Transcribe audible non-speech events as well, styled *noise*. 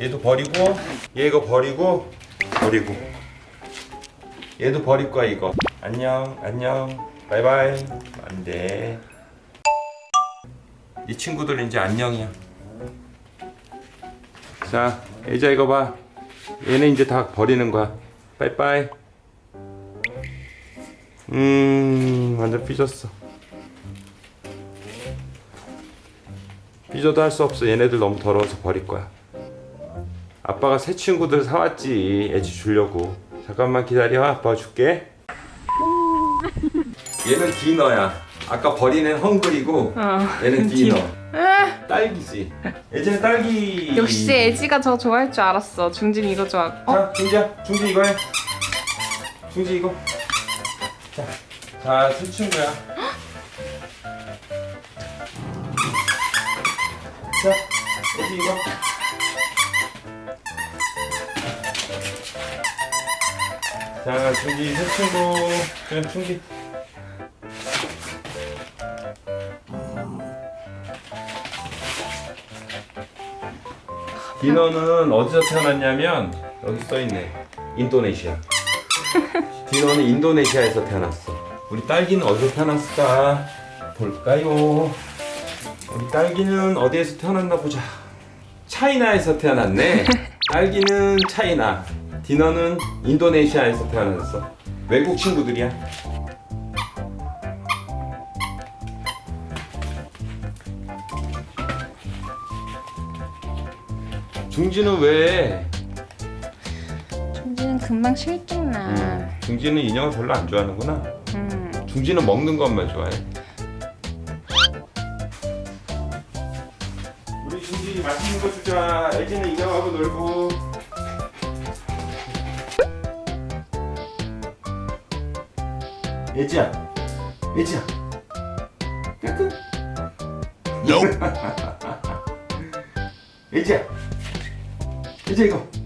얘도 버리고 얘 이거 버리고 버리고. 얘도 버릴 거야 이거. 안녕 안녕. 바이바이. 안돼. 이 친구들 이제 안녕이야. 자 애자 이거 봐. 얘네 이제 다 버리는 거야. 빠이빠이. 음 완전 삐졌어. 삐져도 할 수 없어. 얘네들 너무 더러워서 버릴 거야 아빠가 새 친구들 사왔지. 애지 주려고. 잠깐만 기다려. 아빠가 줄게. 얘는 디너야. 아까 버린 애는 헝그리고 어. 얘는 *laughs* 디너 딸기지. 예전에 딸기. 역시 애지가 저 좋아할 줄 알았어. 중진 이거 좋아. 어? 자 중지야. 중지 이거 해. 중지 이거. 자자새 친구야. 자 예지 이거 자 중지 새 친구 그냥 중지 디너는 어디서 태어났냐면 여기 써있네. 인도네시아. *laughs* 디너는 인도네시아에서 태어났어. 우리 딸기는 어디서 태어났을까? 볼까요? 우리 딸기는 어디에서 태어났나 보자. 차이나에서 태어났네. *laughs* 딸기는 차이나 디너는 인도네시아에서 태어났어 외국 친구들이야 중지는 왜 중진은 금방 실증나. 음, 중지는 인형을 별로 안 좋아하는구나. 음. 중지는 먹는 것만 좋아해. 우리 중지 맛있는 거 주자. 애기는 인형하고 놀고. 애지야, 애지야. 까꿍. 애지야, 애지 이거.